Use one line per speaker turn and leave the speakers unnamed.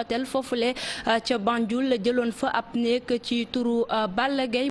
hôtel foofule euh, ca la jëloon fa ab néeg ci turu euh, Balla Gaye